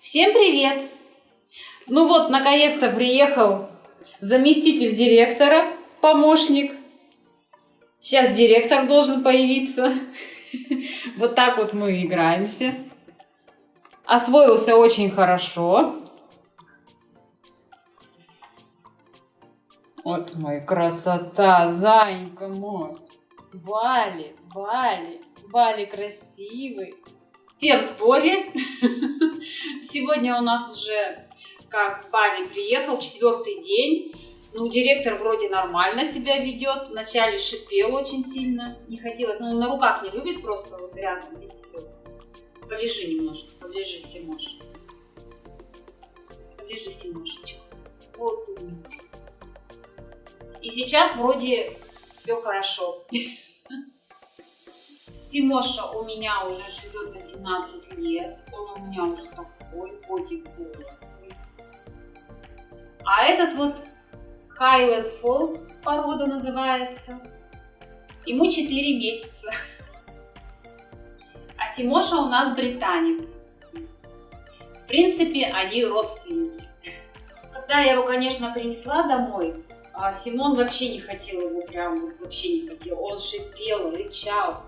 Всем привет! Ну вот, наконец-то приехал заместитель директора, помощник. Сейчас директор должен появиться. Вот так вот мы играемся. Освоился очень хорошо. Вот мой красота, зайка мой. Вали, Вали, Вали красивый. Все в сборе. Сегодня у нас уже, как Вали приехал, четвертый день. Ну, директор вроде нормально себя ведет. Вначале шипел очень сильно. Не хотелось. Ну, на руках не любит просто вот рядом. Полежи немножко, полежи, Симош. Полежи, Симошечка. Вот умничка. И сейчас вроде все хорошо. Симоша у меня уже живет 18 лет. Он у меня уже такой котик взрослый. А этот вот Highland Fall порода называется. Ему 4 месяца. А Симоша у нас британец. В принципе, они родственники. Когда я его, конечно, принесла домой, а Симон вообще не хотел его прям, вообще не хотел. Он шипел, рычал.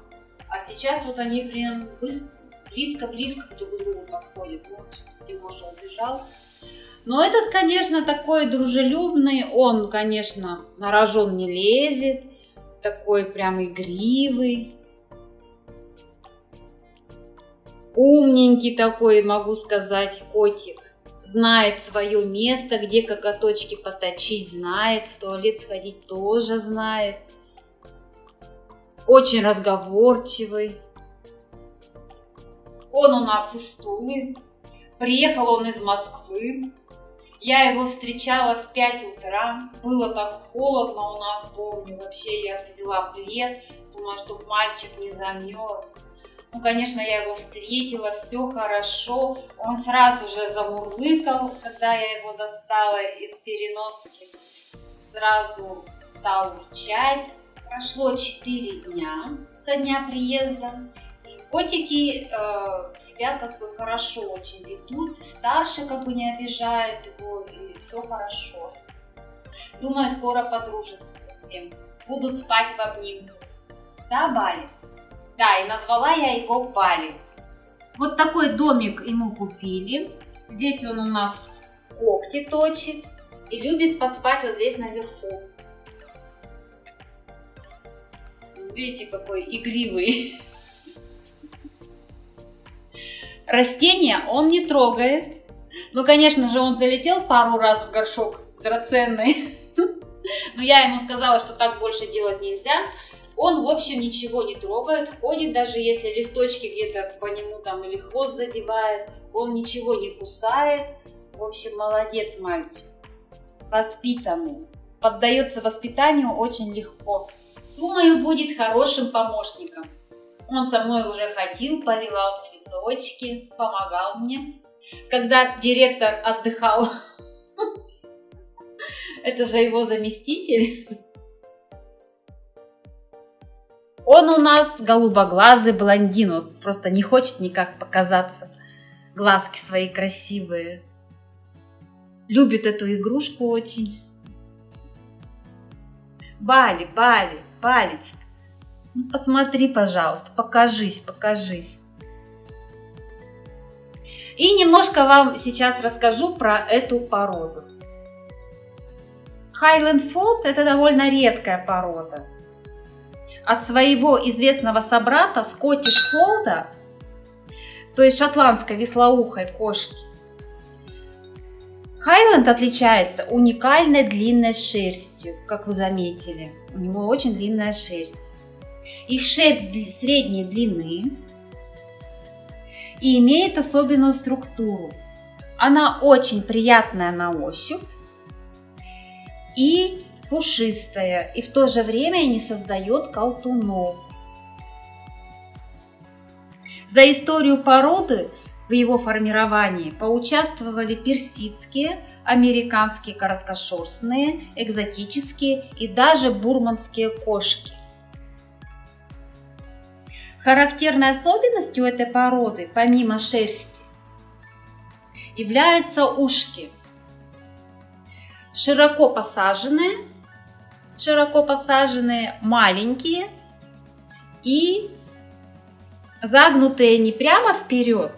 А сейчас вот они прям близко-близко друг к другу подходят. Вот Тимоша убежал. Но этот, конечно, такой дружелюбный. Он, конечно, на рожон не лезет. Такой прям игривый. Умненький такой, могу сказать, котик. Знает свое место, где коготочки поточить знает. В туалет сходить тоже знает очень разговорчивый. Он у нас из Тулы. Приехал он из Москвы. Я его встречала в 5 утра. Было так холодно у нас, помню. Вообще я взяла плед. Думала, чтобы мальчик не замерз. Ну, конечно, я его встретила, все хорошо. Он сразу же замурлыкал, когда я его достала из переноски. Сразу стал урчать. Прошло 4 дня со дня приезда. Котики э, себя как бы хорошо очень ведут. Старший как бы не обижает его, и все хорошо. Думаю, скоро подружатся совсем. Будут спать в обнимку. Да, Бали? Да, и назвала я его Бали. Вот такой домик ему купили. Здесь он у нас когти точит и любит поспать вот здесь наверху. Видите, какой игривый. Растения он не трогает. Ну, конечно же, он залетел пару раз в горшок драгоценный. Но я ему сказала, что так больше делать нельзя. Он, в общем, ничего не трогает, ходит, даже если листочки где-то по нему там или хвост задевает, он ничего не кусает. В общем, молодец мальчик. Воспитанный. Поддается воспитанию очень легко. Думаю, будет хорошим помощником. Он со мной уже ходил, поливал цветочки, помогал мне. Когда директор отдыхал, это же его заместитель. Он у нас голубоглазый блондин, вот просто не хочет никак показаться. Глазки свои красивые. Любит эту игрушку очень. Бали, Бали, Палечка, ну посмотри, пожалуйста, покажись, покажись. И немножко вам сейчас расскажу про эту породу. Highland Fold это довольно редкая порода. От своего известного собрата Scottish Fold, то есть шотландской веслоухой кошки, Хайленд отличается уникальной длинной шерстью, как вы заметили. У него очень длинная шерсть. Их шерсть средней длины и имеет особенную структуру. Она очень приятная на ощупь и пушистая, и в то же время не создает колтунов. За историю породы в его формировании поучаствовали персидские, американские короткошерстные, экзотические и даже бурманские кошки. Характерной особенностью этой породы, помимо шерсти, являются ушки. Широко посаженные, широко посаженные, маленькие и загнутые не прямо вперед,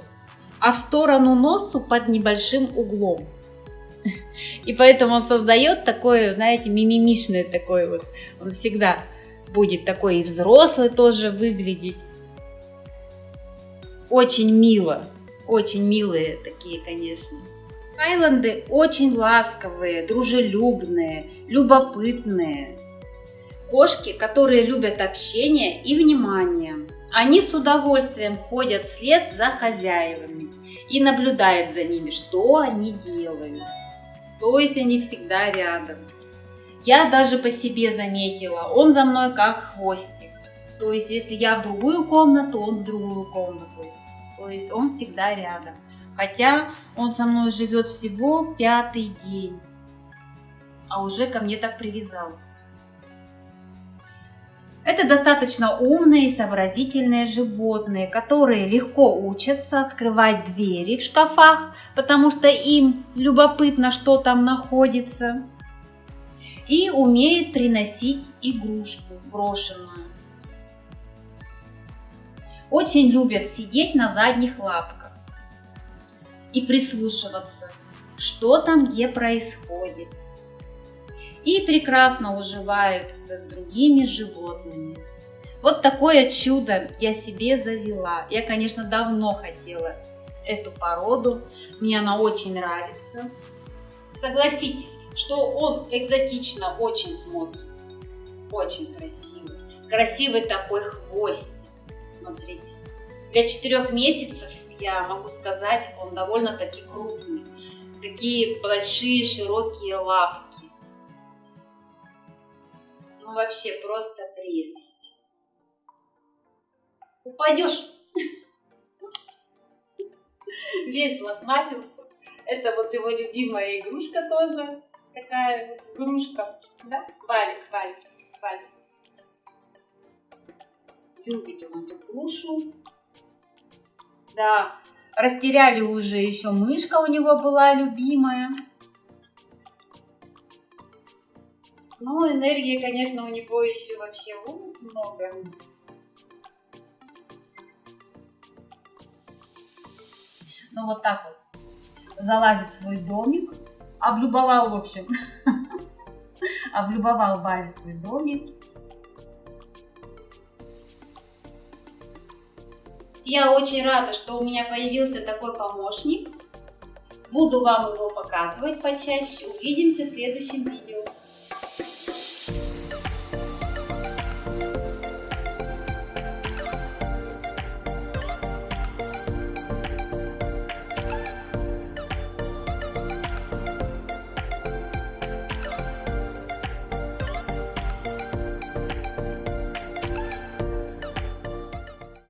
а в сторону носу под небольшим углом. И поэтому он создает такое, знаете, мимимишное такое вот. Он всегда будет такой и взрослый тоже выглядеть. Очень мило, очень милые такие, конечно. Хайланды очень ласковые, дружелюбные, любопытные. Кошки, которые любят общение и внимание. Они с удовольствием ходят вслед за хозяевами и наблюдают за ними, что они делают. То есть они всегда рядом. Я даже по себе заметила, он за мной как хвостик. То есть если я в другую комнату, он в другую комнату. То есть он всегда рядом. Хотя он со мной живет всего пятый день, а уже ко мне так привязался. Это достаточно умные и сообразительные животные, которые легко учатся открывать двери в шкафах, потому что им любопытно, что там находится, и умеют приносить игрушку брошенную. Очень любят сидеть на задних лапках и прислушиваться, что там где происходит и прекрасно уживаются с другими животными. Вот такое чудо я себе завела. Я, конечно, давно хотела эту породу. Мне она очень нравится. Согласитесь, что он экзотично очень смотрится. Очень красивый. Красивый такой хвост. Смотрите. Для четырех месяцев, я могу сказать, он довольно-таки крупный. Такие большие широкие лапы ну вообще просто прелесть. Упадешь. Весь лохматился. Это вот его любимая игрушка тоже. Такая игрушка. Да? Валик, валик, валик. Любит он эту грушу. Да, растеряли уже еще мышка у него была любимая. Ну, энергии, конечно, у него еще вообще много. Ну, вот так вот. Залазит в свой домик. Облюбовал, в общем. Облюбовал Барри свой домик. Я очень рада, что у меня появился такой помощник. Буду вам его показывать почаще. Увидимся в следующем видео.